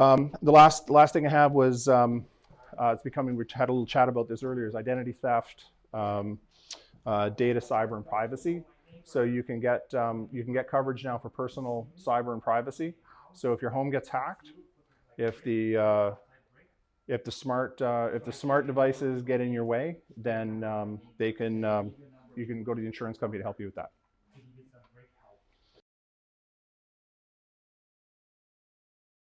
Um, the last last thing I have was um, uh, it's becoming. We had a little chat about this earlier. Is identity theft, um, uh, data, cyber, and privacy. So you can get um, you can get coverage now for personal cyber and privacy. So if your home gets hacked, if the uh, if the smart uh, if the smart devices get in your way, then um, they can um, you can go to the insurance company to help you with that.